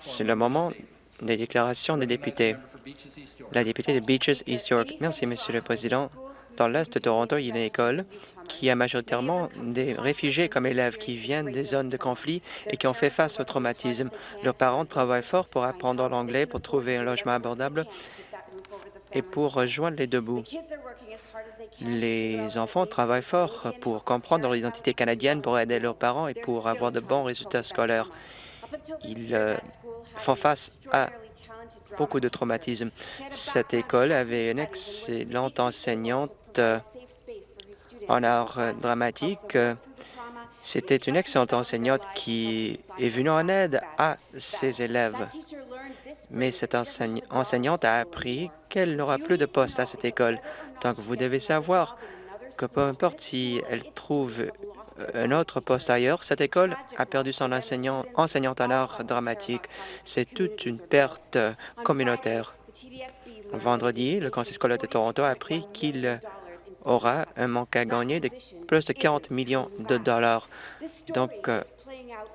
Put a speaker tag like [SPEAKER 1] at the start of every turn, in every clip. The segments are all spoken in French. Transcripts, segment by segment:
[SPEAKER 1] C'est le moment des déclarations des députés. La députée de Beaches, East York. Merci, Monsieur le Président. Dans l'Est de Toronto, il y a une école qui a majoritairement des réfugiés comme élèves qui viennent des zones de conflit et qui ont fait face au traumatisme. Leurs parents travaillent fort pour apprendre l'anglais, pour trouver un logement abordable et pour rejoindre les deux bouts. Les enfants travaillent fort pour comprendre leur identité canadienne, pour aider leurs parents et pour avoir de bons résultats scolaires. Ils euh, font face à beaucoup de traumatismes. Cette école avait une excellente enseignante euh, en art dramatique. C'était une excellente enseignante qui est venue en aide à ses élèves. Mais cette enseignante a appris qu'elle n'aura plus de poste à cette école. Donc, vous devez savoir que peu importe si elle trouve un autre poste ailleurs, cette école a perdu son enseignant, en art dramatique. C'est toute une perte communautaire. Vendredi, le Conseil scolaire de Toronto a appris qu'il aura un manque à gagner de plus de 40 millions de dollars. Donc,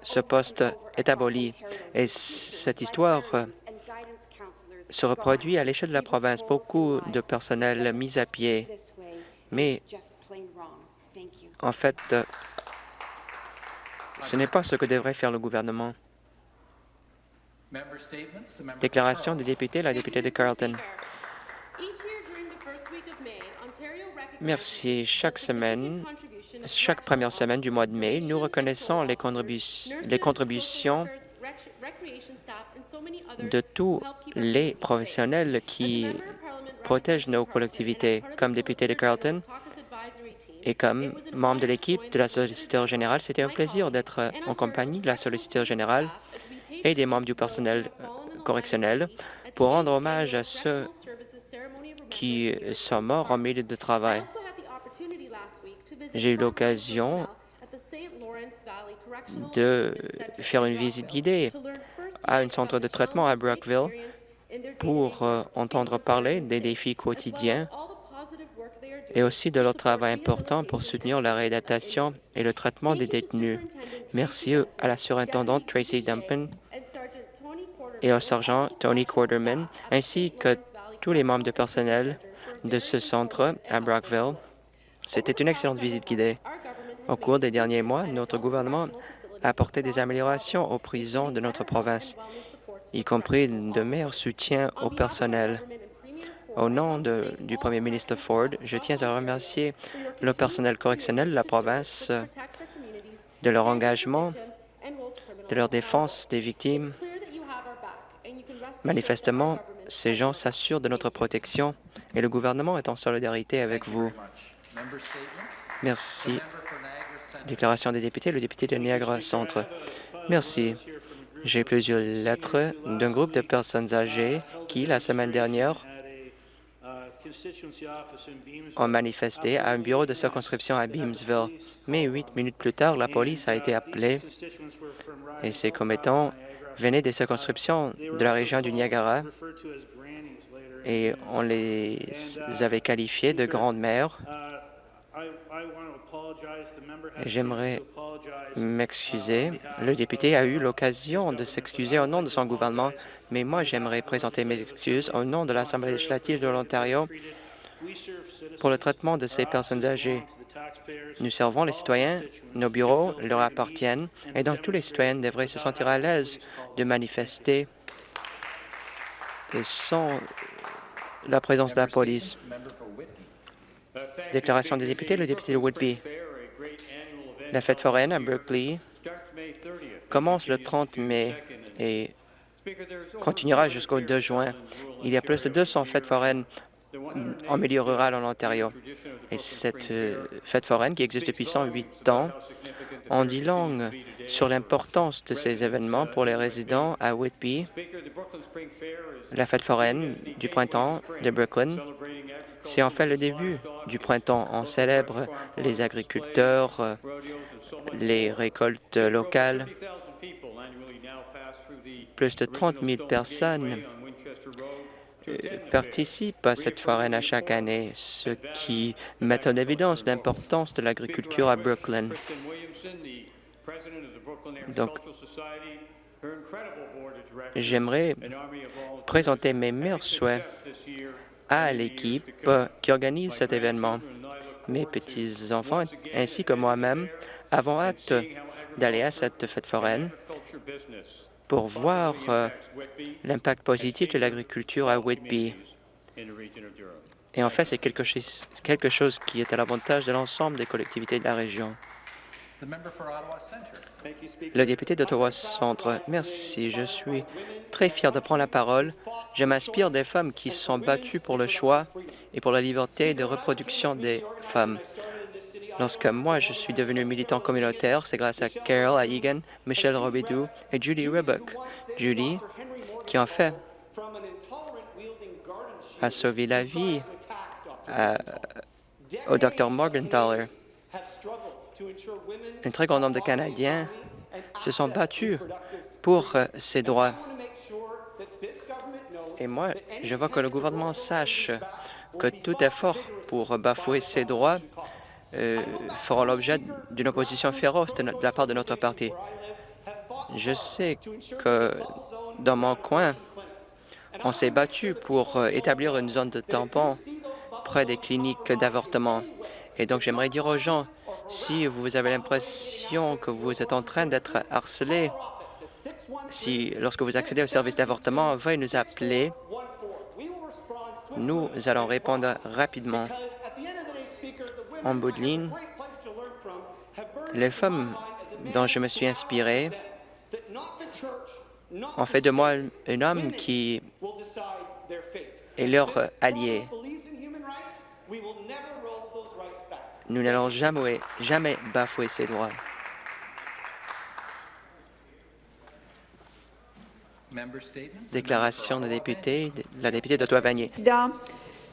[SPEAKER 1] ce poste est aboli. Et cette histoire se reproduit à l'échelle de la province. Beaucoup de personnel mis à pied. Mais, en fait, ce n'est pas ce que devrait faire le gouvernement. Déclaration des députés, la députée de Carleton. Merci. Chaque semaine, chaque première semaine du mois de mai, nous reconnaissons les, les contributions de tous les professionnels qui protègent nos collectivités. Comme député de Carleton et comme membre de l'équipe de la solliciteur générale, c'était un plaisir d'être en compagnie de la solliciteur générale et des membres du personnel correctionnel pour rendre hommage à ceux qui sont morts en milieu de travail. J'ai eu l'occasion de faire une visite guidée à un centre de traitement à Brockville pour euh, entendre parler des défis quotidiens et aussi de leur travail important pour soutenir la réadaptation et le traitement des détenus. Merci à la surintendante Tracy Dumpin et au sergent Tony Quarterman, ainsi que tous les membres du personnel de ce centre à Brockville. C'était une excellente visite guidée. Au cours des derniers mois, notre gouvernement a apporté des améliorations aux prisons de notre province, y compris de meilleurs soutiens au personnel. Au nom du premier ministre Ford, je tiens à remercier le personnel correctionnel de la province de leur engagement, de leur défense des victimes. Manifestement, ces gens s'assurent de notre protection et le gouvernement est en solidarité avec vous. Merci. Déclaration des députés, le député de Niagara Centre. Merci. J'ai plusieurs lettres d'un groupe de personnes âgées qui, la semaine dernière, ont manifesté à un bureau de circonscription à Beamsville. Mais huit minutes plus tard, la police a été appelée et ces commettants venaient des circonscriptions de la région du Niagara et on les avait qualifiés de grandes mères. J'aimerais m'excuser. Le député a eu l'occasion de s'excuser au nom de son gouvernement, mais moi, j'aimerais présenter mes excuses au nom de l'Assemblée législative de l'Ontario pour le traitement de ces personnes âgées. Nous servons les citoyens, nos bureaux leur appartiennent, et donc tous les citoyens devraient se sentir à l'aise de manifester sans la présence de la police. Déclaration des députés, le député de Whitby. La fête foraine à Berkeley commence le 30 mai et continuera jusqu'au 2 juin. Il y a plus de 200 fêtes foraines en milieu rural en Ontario. Et cette euh, fête foraine, qui existe depuis 108 ans, en dit long sur l'importance de ces événements pour les résidents à Whitby. La fête foraine du printemps de Brooklyn, c'est en fait le début du printemps. On célèbre les agriculteurs, les récoltes locales. Plus de 30 000 personnes euh, participent à cette foraine à chaque année, ce qui met en évidence l'importance de l'agriculture à Brooklyn. Donc, J'aimerais présenter mes meilleurs souhaits à l'équipe qui organise cet événement. Mes petits-enfants ainsi que moi-même avons hâte d'aller à cette fête foraine pour voir euh, l'impact positif de l'agriculture à Whitby. Et en fait, c'est quelque, chose, quelque chose qui est à l'avantage de l'ensemble des collectivités de la région. Le député d'Ottawa Centre, merci. Je suis très fier de prendre la parole. Je m'inspire des femmes qui se sont battues pour le choix et pour la liberté de reproduction des femmes. Lorsque moi, je suis devenu militant communautaire, c'est grâce à Carol Egan, Michelle Robidoux et Judy Ribbuck. Judy, qui en fait a sauvé la vie au Dr Morgenthaler. Un très grand nombre de Canadiens se sont battus pour euh, ces droits. Et moi, je veux que le gouvernement sache que tout effort pour bafouer ces droits euh, fera l'objet d'une opposition féroce de, la part de notre parti. Je sais que dans mon coin, on s'est battu pour euh, établir une zone de tampon près des cliniques d'avortement. Et donc, j'aimerais dire aux gens, si vous avez l'impression que vous êtes en train d'être harcelé, si lorsque vous accédez au service d'avortement, veuillez nous appeler. Nous allons répondre rapidement. En bout de ligne, les femmes dont je me suis inspiré ont fait de moi un homme qui est leur allié. Nous n'allons jamais, jamais bafouer ces droits. Déclaration de député, la députée d'Ottawa-Vanier.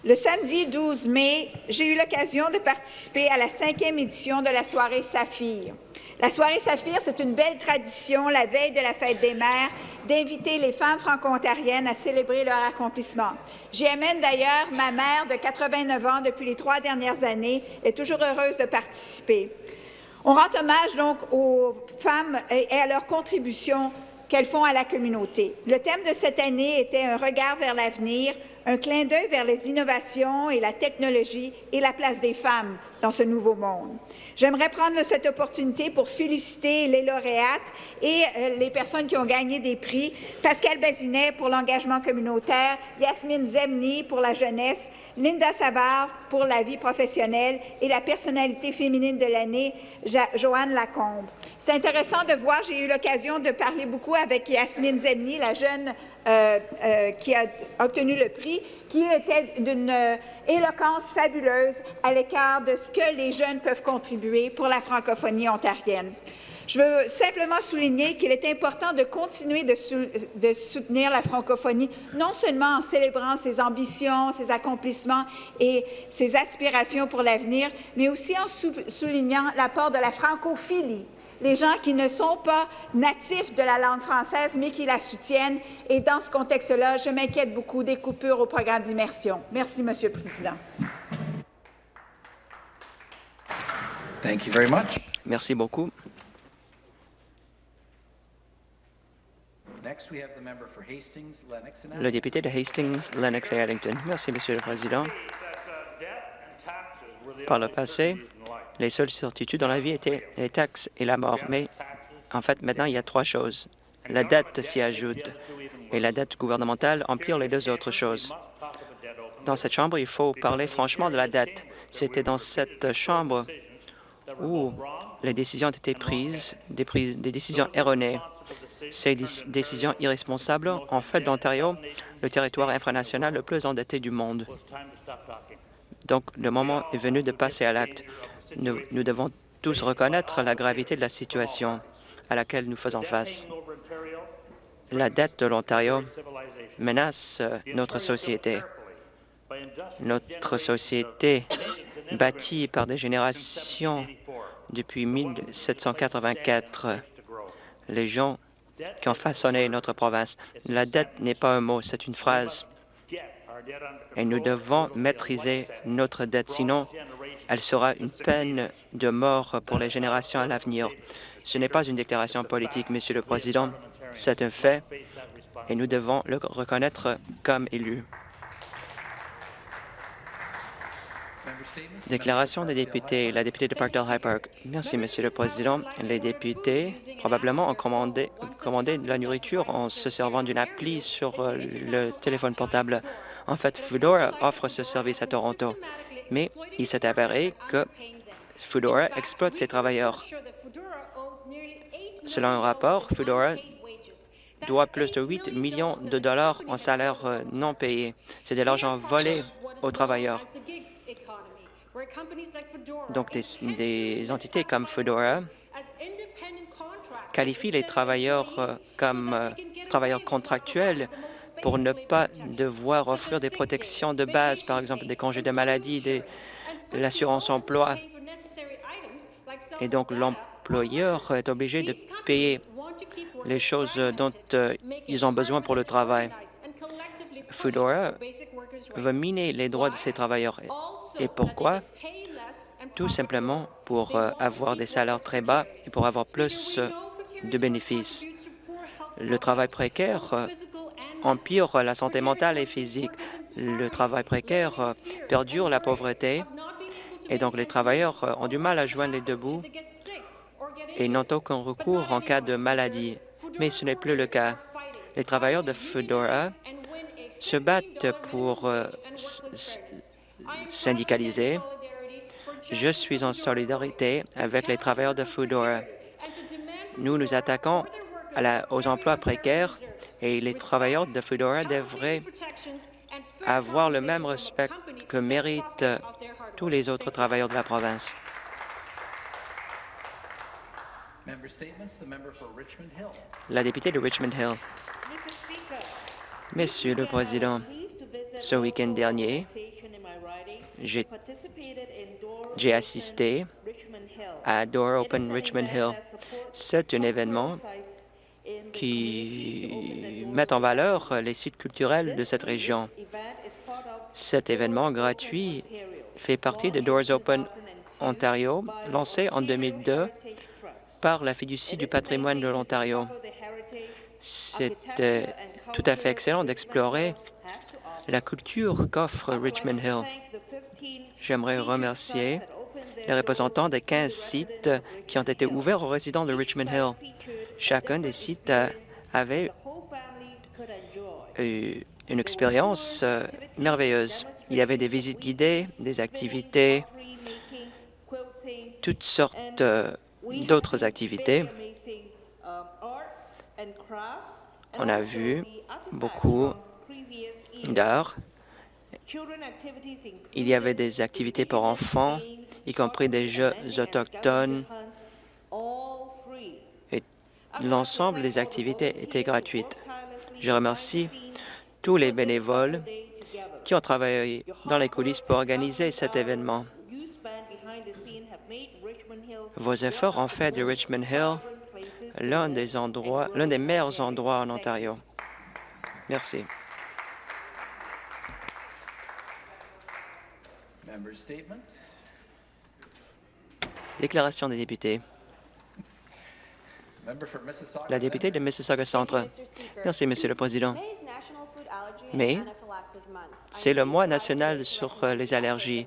[SPEAKER 2] Le samedi 12 mai, j'ai eu l'occasion de participer à la cinquième édition de la soirée Saphir. La soirée Saphir, c'est une belle tradition, la veille de la fête des mères, d'inviter les femmes franco-ontariennes à célébrer leur accomplissement. J'y amène d'ailleurs ma mère de 89 ans depuis les trois dernières années, est toujours heureuse de participer. On rend hommage donc aux femmes et à leur contribution qu'elles font à la communauté. Le thème de cette année était un regard vers l'avenir, un clin d'œil vers les innovations et la technologie et la place des femmes dans ce nouveau monde. J'aimerais prendre cette opportunité pour féliciter les lauréates et euh, les personnes qui ont gagné des prix. Pascal Bazinet pour l'engagement communautaire, Yasmine Zemni pour la jeunesse, Linda Savard pour la vie professionnelle et la personnalité féminine de l'année, Joanne Lacombe. C'est intéressant de voir, j'ai eu l'occasion de parler beaucoup avec Yasmine Zemni, la jeune euh, euh, qui a obtenu le prix, qui était d'une éloquence fabuleuse à l'écart de ce que les jeunes peuvent contribuer pour la francophonie ontarienne. Je veux simplement souligner qu'il est important de continuer de, soutenir la francophonie, non seulement en célébrant ses ambitions, ses accomplissements et ses aspirations pour l'avenir, mais aussi en soulignant l'apport de la francophilie les gens qui ne sont pas natifs de la langue française, mais qui la soutiennent. Et dans ce contexte-là, je m'inquiète beaucoup des coupures au programme d'immersion. Merci, Monsieur le Président.
[SPEAKER 3] Thank you very much.
[SPEAKER 1] Merci beaucoup. Le député de Hastings, Lennox et Arlington. Merci, Monsieur le Président. Par le passé, les seules certitudes dans la vie étaient les taxes et la mort. Mais en fait, maintenant, il y a trois choses. La dette s'y ajoute et la dette gouvernementale empire les deux autres choses. Dans cette Chambre, il faut parler franchement de la dette. C'était dans cette Chambre où les décisions ont été prises, des, décisions erronées. Ces décisions irresponsables ont fait de l'Ontario le territoire infranational le plus endetté du monde. Donc, le moment est venu de passer à l'acte. Nous, devons tous reconnaître la gravité de la situation à laquelle nous faisons face. La dette de l'Ontario menace notre société. Notre société, bâtie par des générations depuis 1784, les gens qui ont façonné notre province. La dette n'est pas un mot, c'est une phrase. Et nous devons maîtriser notre dette, sinon elle sera une peine de mort pour les générations à l'avenir. Ce n'est pas une déclaration politique, Monsieur le Président. C'est un fait et nous devons le reconnaître comme élu. Déclaration des députés. La députée de Parkdale High Park. Merci, Monsieur le Président. Les députés probablement ont commandé, commandé de la nourriture en se servant d'une appli sur le téléphone portable. En fait, Foodora offre ce service à Toronto, mais il s'est avéré que Foodora exploite ses travailleurs. Selon un rapport, Foodora doit plus de 8 millions de dollars en salaires euh, non payés. C'est de l'argent volé aux travailleurs. Donc, des, des entités comme Foodora qualifient les travailleurs euh, comme euh, travailleurs contractuels pour ne pas devoir offrir des protections de base, par exemple des congés de maladie, de l'assurance emploi. Et donc, l'employeur est obligé de payer les choses dont euh, ils ont besoin pour le travail. Foodora veut miner les droits de ses travailleurs. Et pourquoi? Tout simplement pour euh, avoir des salaires très bas et pour avoir plus euh, de bénéfices. Le travail précaire empire la santé mentale et physique. Le travail précaire perdure la pauvreté et donc les travailleurs ont du mal à joindre les deux bouts et n'ont aucun recours en cas de maladie. Mais ce n'est plus le cas. Les travailleurs de Fedora se battent pour euh, syndicaliser. Je suis en solidarité avec les travailleurs de Foodora. Nous nous attaquons aux emplois précaires et les travailleurs de Foodora devraient avoir le même respect que méritent tous les autres travailleurs de la province. La députée de Richmond Hill. Monsieur le Président, ce week-end dernier, j'ai assisté à Door Open Richmond Hill. C'est un événement qui met en valeur les sites culturels de cette région. Cet événement gratuit fait partie de Doors Open Ontario, lancé en 2002 par la fiducie du patrimoine de l'Ontario. C'est tout à fait excellent d'explorer la culture qu'offre Richmond Hill. J'aimerais remercier les représentants des 15 sites qui ont été ouverts aux résidents de Richmond Hill. Chacun des sites avait eu une expérience euh, merveilleuse. Il y avait des visites guidées, des activités, toutes sortes euh, d'autres activités. On a vu beaucoup d'art. Il y avait des activités pour enfants, y compris des jeux autochtones. L'ensemble des activités étaient gratuites. Je remercie tous les bénévoles qui ont travaillé dans les coulisses pour organiser cet événement. Vos efforts ont fait de Richmond Hill l'un des endroits, l'un des meilleurs endroits en Ontario. Merci. Déclaration des députés. La députée de Mississauga Centre. Merci, Monsieur le Président. Mais c'est le mois national sur euh, les allergies.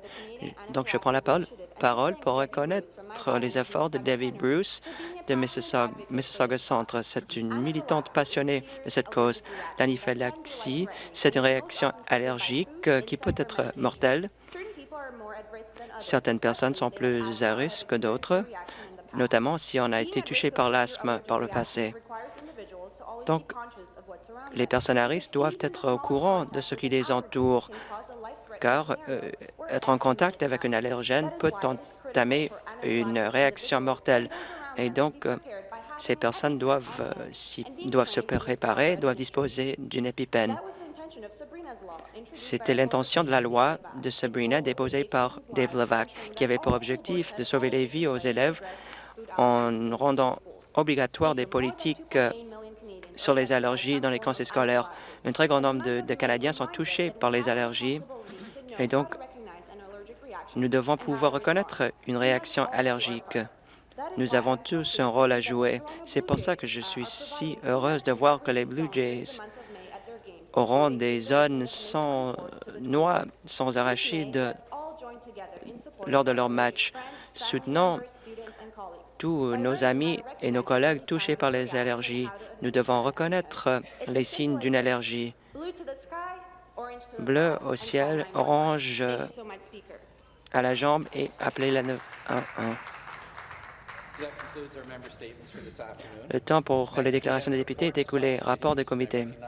[SPEAKER 1] Donc, je prends la parole pour reconnaître les efforts de David Bruce de Mississauga, Centre. C'est une militante passionnée de cette cause. L'anaphylaxie, c'est une réaction allergique euh, qui peut être mortelle. Certaines personnes sont plus à risque que d'autres, notamment si on a été touché par l'asthme par le passé. Donc, les personnes à risque doivent être au courant de ce qui les entoure, car euh, être en contact avec un allergène peut entamer une réaction mortelle. Et donc, euh, ces personnes doivent, euh, doivent se préparer, doivent disposer d'une épipène. C'était l'intention de la loi de Sabrina déposée par Dave Levac, qui avait pour objectif de sauver les vies aux élèves en rendant obligatoire des politiques sur les allergies dans les conseils scolaires. Un très grand nombre de, Canadiens sont touchés par les allergies et donc nous devons pouvoir reconnaître une réaction allergique. Nous avons tous un rôle à jouer. C'est pour ça que je suis si heureuse de voir que les Blue Jays auront des zones sans noix, sans arachides lors de leur match. Soutenons tous nos amis et nos collègues touchés par les allergies. Nous devons reconnaître les signes d'une allergie. Bleu au ciel, orange à la jambe et appelez la 911. Le temps pour les déclarations des députés est écoulé. Rapport des comités.